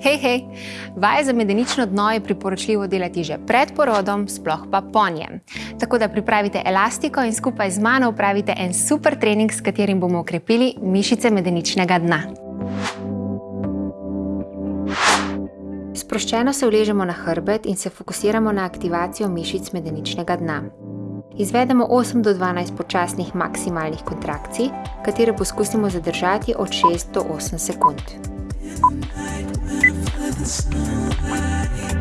Hej, hej! Vaje za medenično dno je priporočljivo delati že pred porodom, sploh pa po njem. Tako da pripravite elastiko in skupaj z mano upravite en super trening, s katerim bomo okrepili mišice medeničnega dna. Sproščeno se uležemo na hrbet in se fokusiramo na aktivacijo mišic medeničnega dna. Izvedemo 8 do 12 počasnih maksimalnih kontrakcij, katere poskusimo zadržati od 6 do 8 sekund. inside.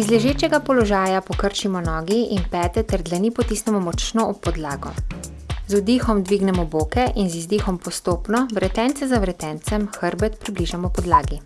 Iz ležečega položaja pokrčimo nogi in pete ter dlani potisnemo močno ob podlago. Z vdihom dvignemo boke in z izdihom postopno, vretence za vretencem, hrbet približamo podlagi.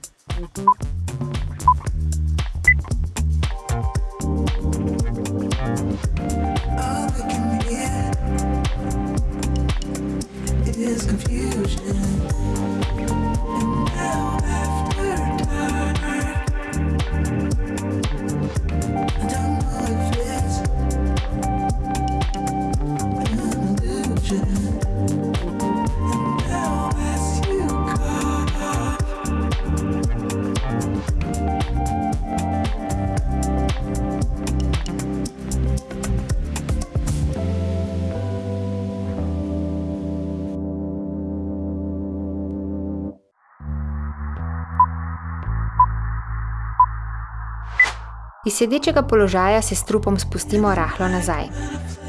Iz sedečega položaja se s trupom spustimo rahlo nazaj.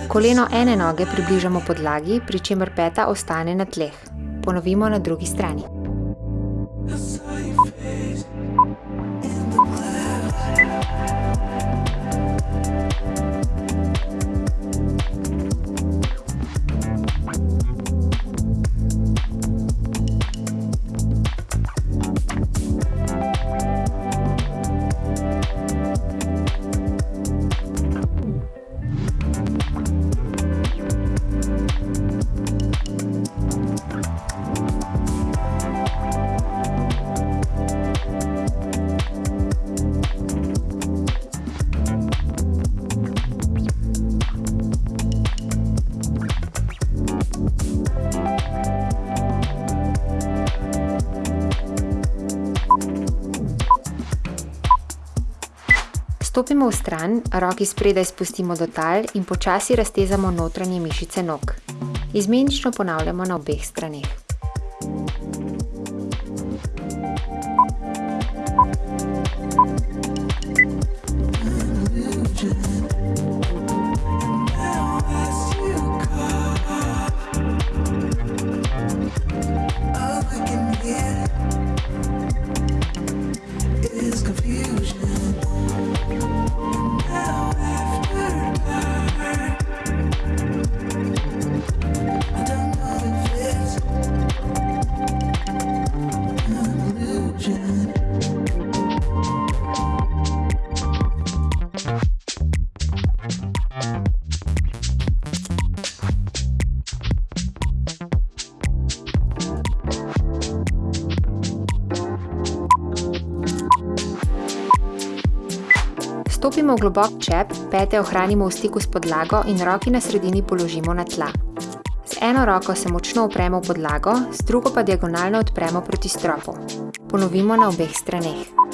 Koleno ene noge približamo podlagi, pri čemer peta ostane na tleh. Ponovimo na drugi strani. Stopimo v stran, roki spredaj spustimo do tal in počasi raztezamo notranje mišice nog. Izmenično ponavljamo na obeh straneh. Stopimo v globok čep, pete ohranimo v stiku s podlago in roki na sredini položimo na tla. Z eno roko se močno upremo v podlago, z drugo pa diagonalno odpremo proti stropu. Ponovimo na obeh straneh.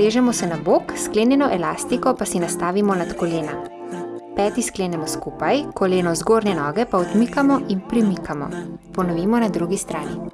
Uležemo se na bok, sklenjeno elastiko pa si nastavimo nad kolena. Peti sklenemo skupaj, koleno zgornje noge pa odmikamo in premikamo. Ponovimo na drugi strani.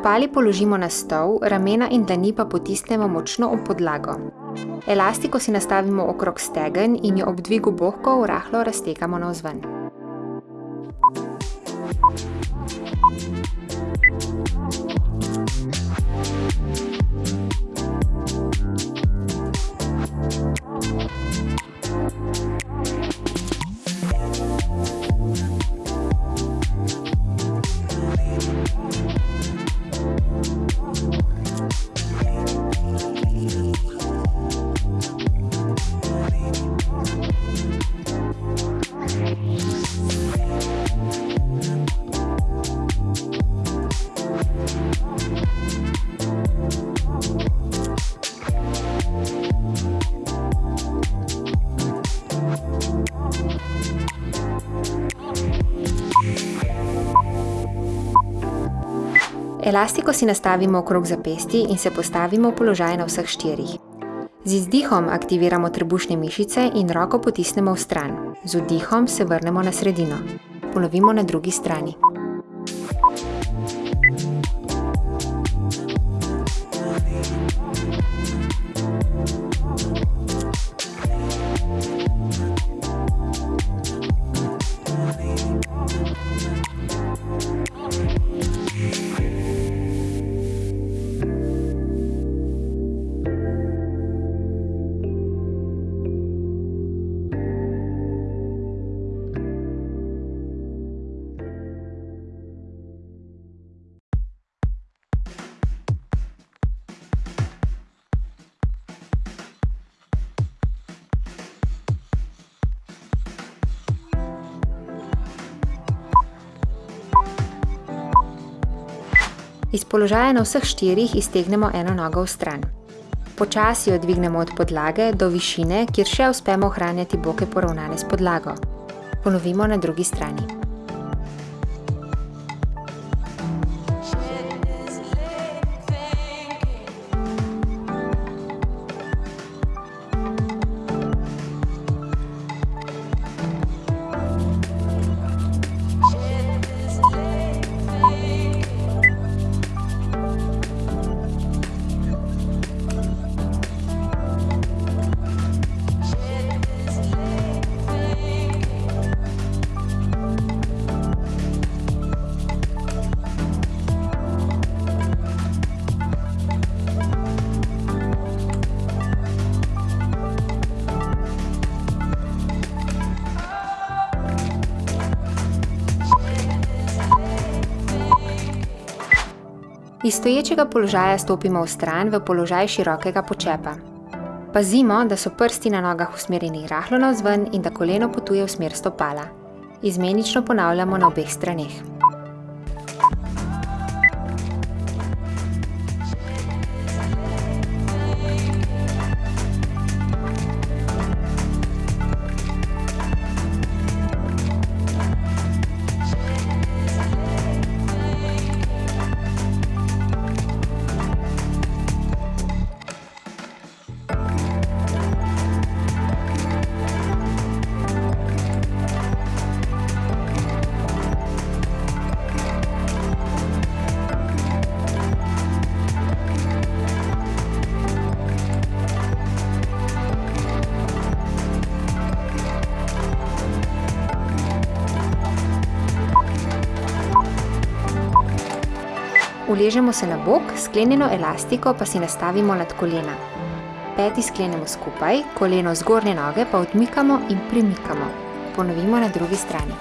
Stopali položimo na stol, ramena in dlani pa potisnemo močno ob podlago. Elastiko si nastavimo okrog stegen in jo ob dvigu bohkov rahlo raztekamo navzven. Elastiko si nastavimo okrog zapestij in se postavimo v položaj na vseh štirih. Z izdihom aktiviramo trebušne mišice in roko potisnemo v stran. Z vdihom se vrnemo na sredino. Ponovimo na drugi strani. Iz položaja na vseh štirih iztegnemo eno nogo v stran. Počasi jo dvignemo od podlage do višine, kjer še uspemo ohranjati boke poravnane s podlago. Ponovimo na drugi strani. Iz stoječega položaja stopimo v stran v položaj širokega počepa. Pazimo, da so prsti na nogah usmerjeni rahlo navzven in da koleno potuje v smer stopala. Izmenično ponavljamo na obeh straneh. Uležemo se na bok, sklenjeno elastiko pa si nastavimo nad kolena. Peti sklenemo skupaj, koleno zgornje noge pa odmikamo in premikamo. Ponovimo na drugi strani.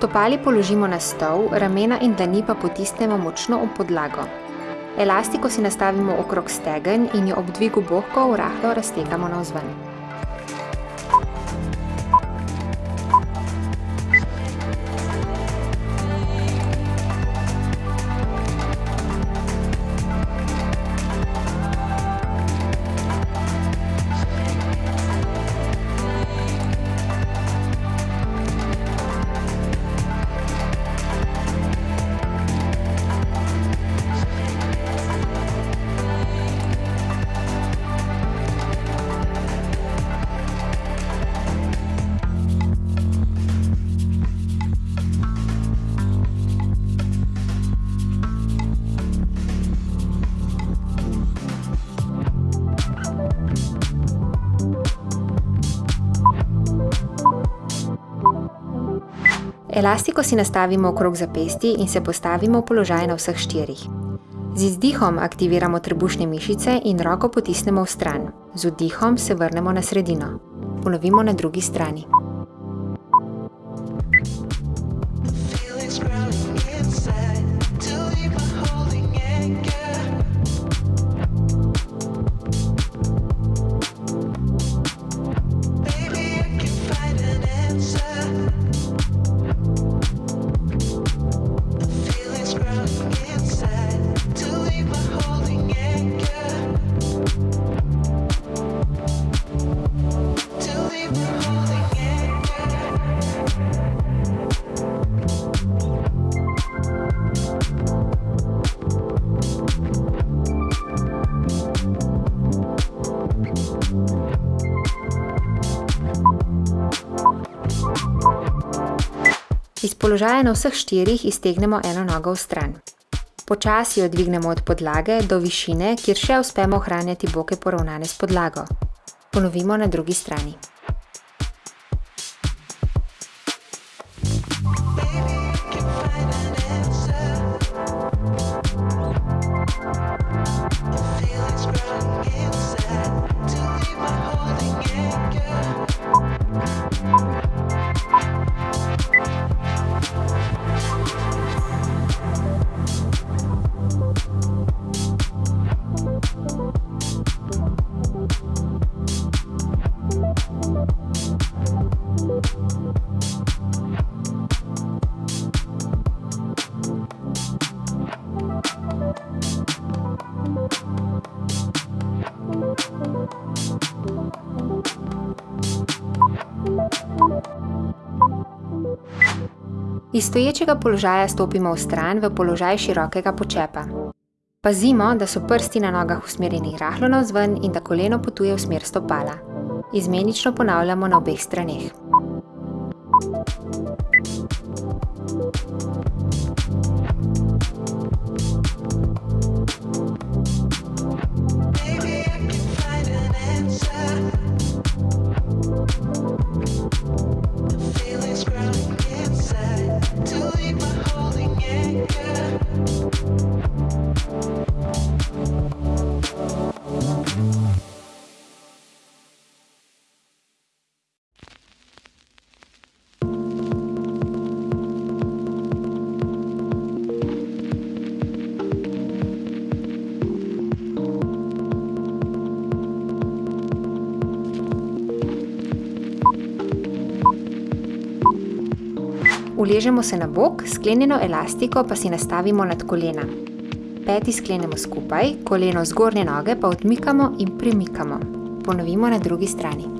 Stopali položimo na stol, ramena in dlani pa potisnemo močno ob podlago. Elastiko si nastavimo okrog stegen in jo ob dvigu bohkov rahlo raztegamo navzven. Elastiko si nastavimo okrog zapestij in se postavimo v položaj na vseh štirih. Z izdihom aktiviramo trebušne mišice in roko potisnemo vstran. Z vdihom se vrnemo na sredino. Ponovimo na drugi strani. Položaja na vseh štirih iztegnemo eno nogo vstran. Počasi jo dvignemo od podlage do višine, kjer še uspemo ohranjati boke poravnane s podlago. Ponovimo na drugi strani. Stoječega položaja stopimo vstran v položaj širokega počepa. Pazimo, da so prsti na nogah usmerjeni rahlo navzven in da koleno potuje v smer stopala. Izmenično ponavljamo na obeh straneh. Uležemo se na bok, sklenjeno elastiko pa si nastavimo nad kolena. Peti sklenemo skupaj, koleno zgornje noge pa odmikamo in premikamo. Ponovimo na drugi strani.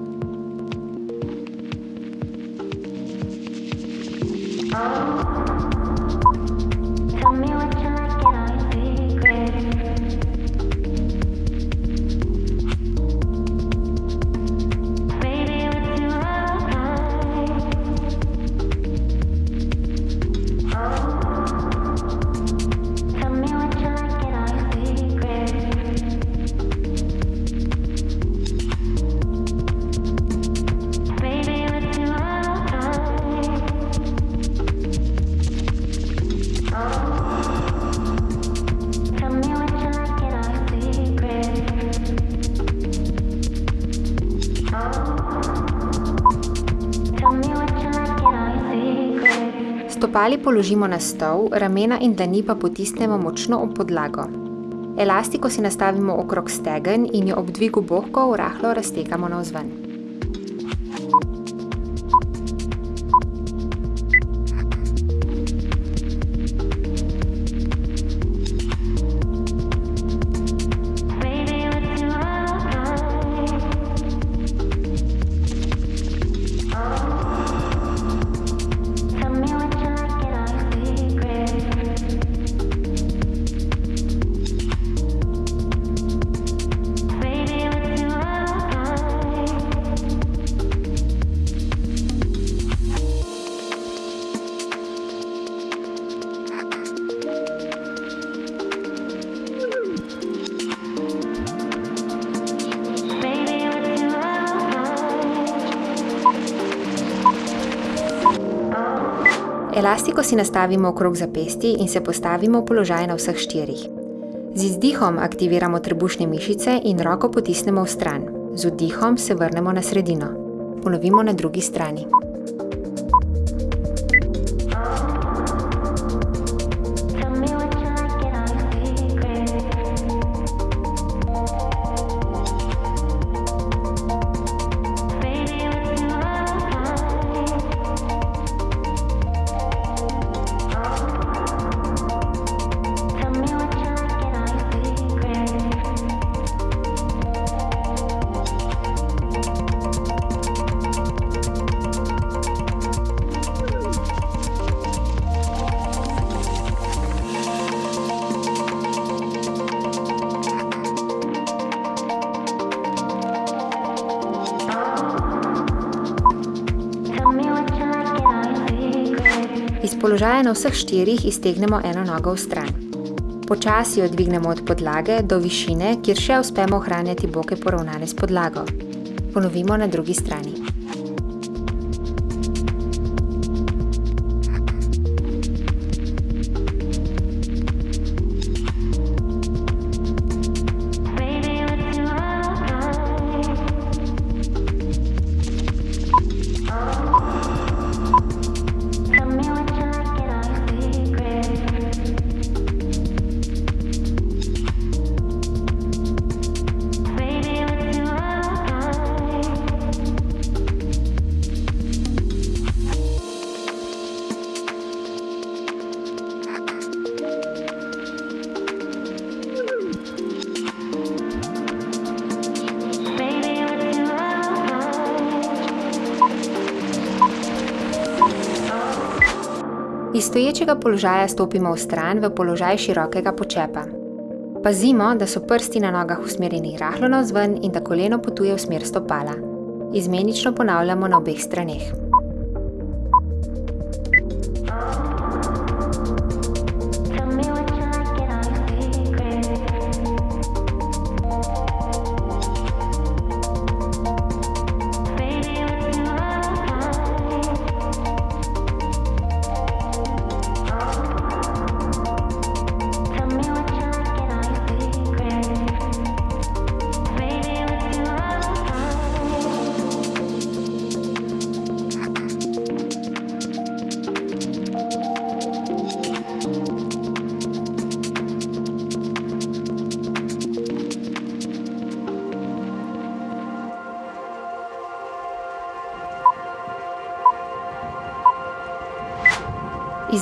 Stopali položimo na stol, ramena in dlani pa potisnemo močno ob podlago. Elastiko si nastavimo okrog stegen in jo ob dvigu bohkov rahlo raztegamo navzven. Elastiko si nastavimo okrog zapestij in se postavimo v položaj na vseh štirih. Z izdihom aktiviramo trebušne mišice in roko potisnemo v stran. Z vdihom se vrnemo na sredino. Ponovimo na drugi strani. Položaja na vseh štirih iztegnemo eno nogo v stran. Počasi jo dvignemo od podlage do višine, kjer še uspemo ohranjati boke poravnane s podlago. Ponovimo na drugi strani. Iz stoječega položaja stopimo v stran v položaj širokega počepa. Pazimo, da so prsti na nogah usmerjeni rahlo navzven in da koleno potuje v smer stopala. Izmenično ponavljamo na obeh straneh.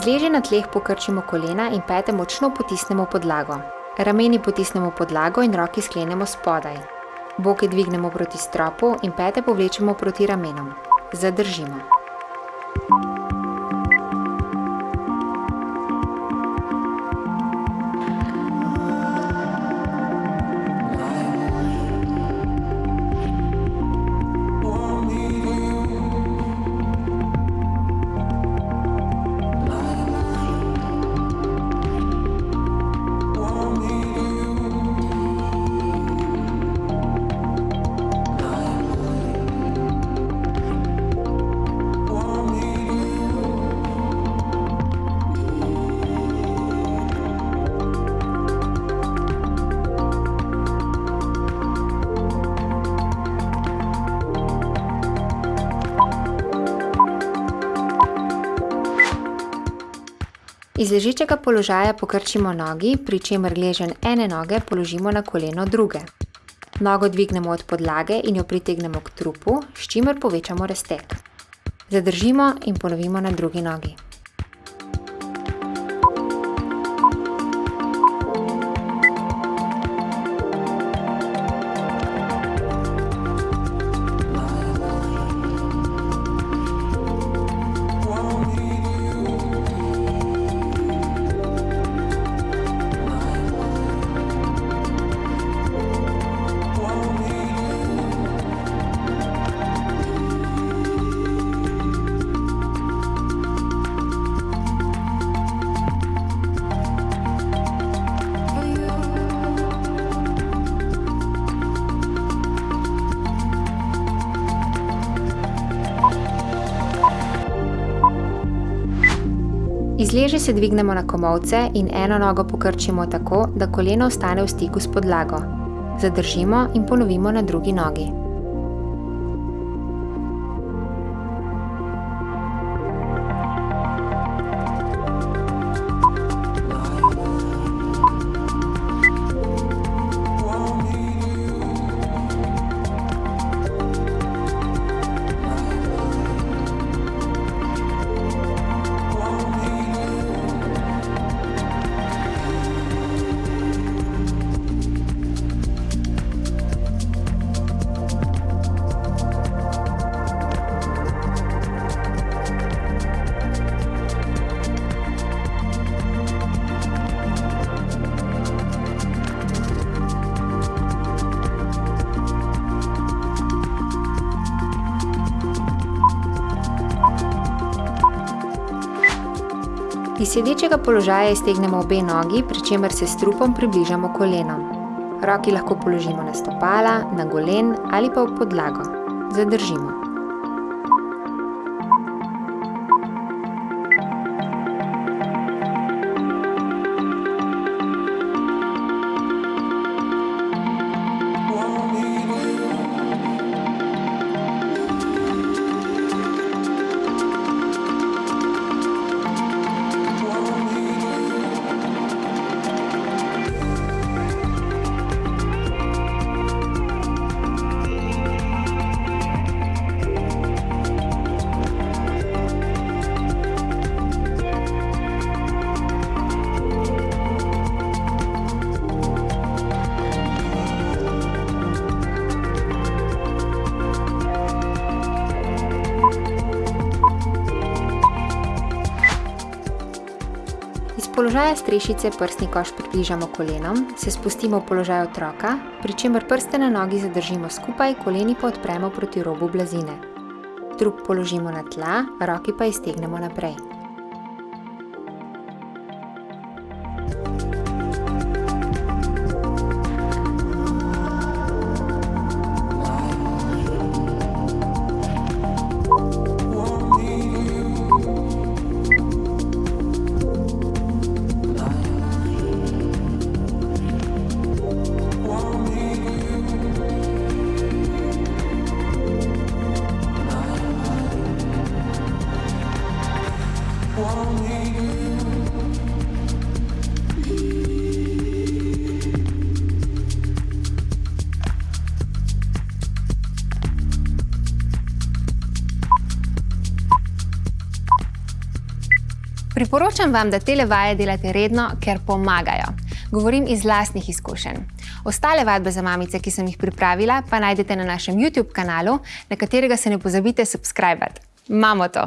Leže na tleh pokrčimo kolena in pete močno potisnemo podlago. Rameni potisnemo podlago in roki sklenemo spodaj. Boke dvignemo proti stropu in pete povlečemo proti ramenom. Zadržimo. Iz ležečega položaja pokrčimo nogi, pri čemer gleženj ene noge položimo na koleno druge. Nogo dvignemo od podlage in jo pritegnemo k trupu, s čimer povečamo razteg. Zadržimo in ponovimo na drugi nogi. Se dvignemo na komolce in eno nogo pokrčimo tako, da koleno ostane v stiku s podlago. Zadržimo in ponovimo na drugi nogi. Iz sedečega položaja iztegnemo obe nogi, pri čemer se s trupom približamo kolenom. Roki lahko položimo na stopala, na golen ali pa v podlago. Zadržimo. Položaja strešice prsni koš približamo kolenom, se spustimo v položaj otroka, pri čemer prste na nogi zadržimo skupaj, koleni pa odpremo proti robu blazine. Trup položimo na tla, roki pa iztegnemo naprej. Priporočam vam, da tele vaje delate redno, ker pomagajo. Govorim iz lastnih izkušenj. Ostale vadbe za mamice, ki sem jih pripravila, pa najdete na našem YouTube kanalu, na katerega se ne pozabite subskrbati. Imamo to!